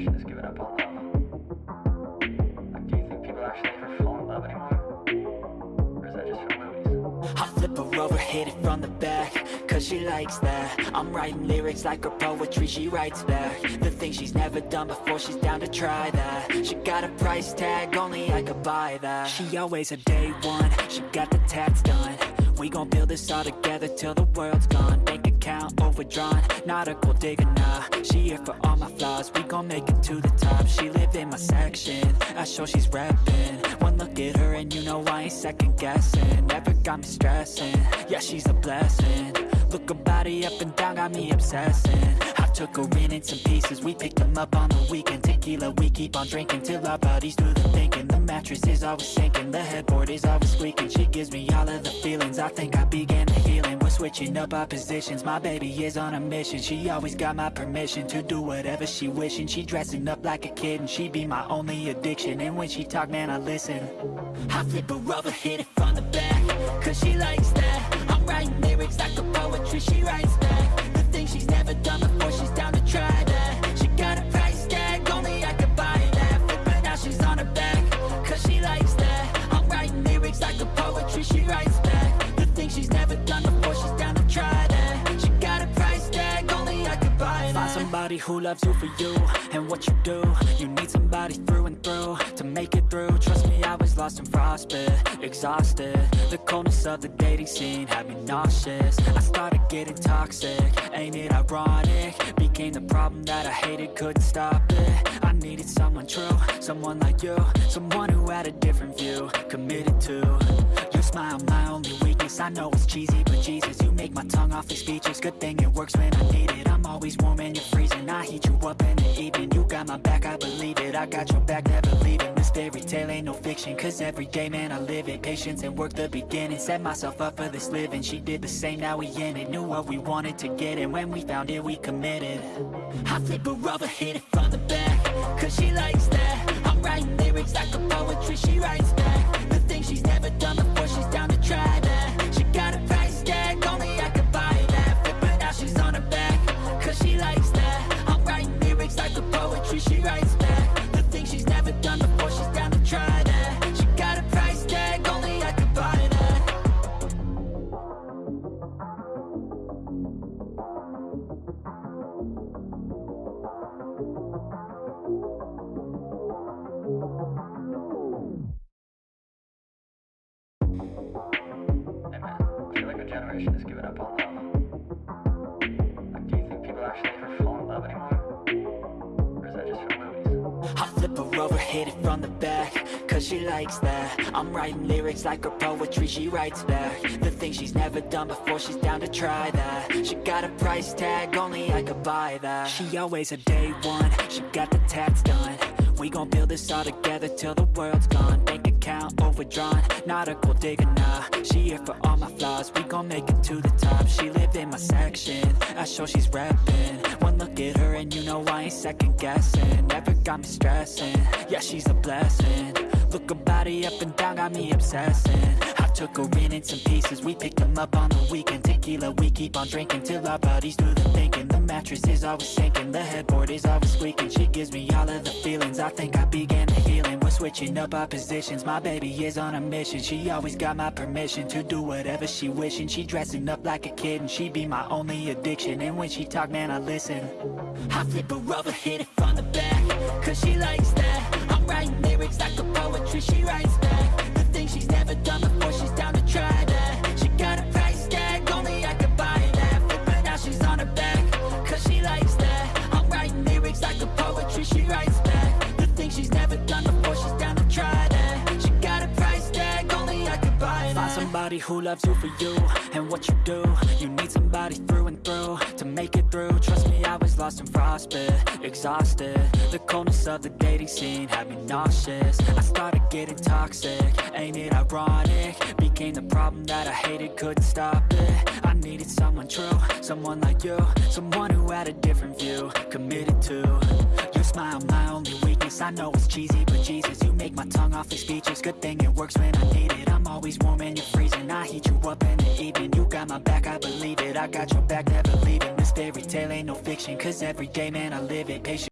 generation has given up on love. Like, do you think people actually ever fall in love anymore? Or is that just for movies? I flip her over, hit it from the back Cause she likes that I'm writing lyrics like her poetry, she writes back The things she's never done before, she's down to try that She got a price tag, only I could buy that She always a day one, she got the tats done We gon' build this all together till the world's gone Bank overdrawn, not a gold digger, nah. She here for all my flaws, we gon' make it to the top. She live in my section, I show she's reppin' One look at her and you know I ain't second guessing. Never got me stressing, yeah she's a blessing. Look her body up and down, got me obsessing. I took her in in some pieces, we picked them up on the weekend. Tequila, we keep on drinking till our bodies do the thinking. The mattress is always sinking, the headboard is always squeaking. She gives me all of the feelings, I think I began the healing switching up our positions, my baby is on a mission. She always got my permission to do whatever she wishing. She dressing up like a kid and she be my only addiction. And when she talk, man, I listen. I flip her over, hit it from the back. Cause she likes that. I'm writing lyrics like a poetry. She writes back The things she's never done before. She's who loves you for you And what you do. You need somebody through and through To make it through. Trust me I was lost in frostbite Exhausted. The coldness of the dating scene Had me nauseous. I started getting toxic. Ain't it ironic? Became the problem that I hated. Couldn't stop it. I needed someone true Someone like you Someone who had a different view Committed to. Your smile my only I know it's cheesy but Jesus You make my tongue off awfully speechless Good thing it works when I need it. I'm always warm and you're freezing. I heat you up in the evening. You got my back I believe it. I got your back never leaving. This fairy tale ain't no fiction Cause every day man I live it. Patience and work the beginning. Set myself up for this living. She did the same now we in it. Knew what we wanted to get And when we found it we committed. I flip her over hit it from the back Cause she likes that. I'm writing lyrics like a poetry. She writes she likes that. I'm writing lyrics like her poetry She writes back. The things she's never done before She's down to try that. She got a price tag Only I could buy that. She always a day one She got the tats done We gon' build this all together Till the world's gone. Bank account overdrawn Not a gold digger, nah. She here for all my flaws We gon' make it to the top. She live in my section I show she's reppin' One look at her and you know I ain't second guessing. Never got me stressing Yeah, she's a blessing. Look her body up and down, got me obsessing. I took her in in some pieces. We picked them up on the weekend. Tequila, we keep on drinking Till our bodies do the thinking. The mattress is always sinking The headboard is always squeaking. She gives me all of the feelings. I think I began the healing We're switching up our positions. My baby is on a mission. She always got my permission To do whatever she wishing. She dressing up like a kid And she be my only addiction. And when she talk, man, I listen. I flip her over, hit it from the back Cause she likes that. I'm writing lyrics like a poetry. She writes somebody who loves you for you And what you do. You need somebody through and through To make it through. Trust me I was lost in frostbite Exhausted. The coldness of the dating scene Had me nauseous. I started getting toxic. Ain't it ironic? Became the problem that I hated. Couldn't stop it. I needed someone true Someone like you Someone who had a different view Committed to. Your smile my only weakness. I know it's cheesy but Jesus You make my tongue awfully speechless Good thing it works when I need it always warm and you're freezing. I heat you up in the evening. You got my back I believe it. I got your back never leaving. This fairy tale ain't no fiction Cause every day man I live it. Patient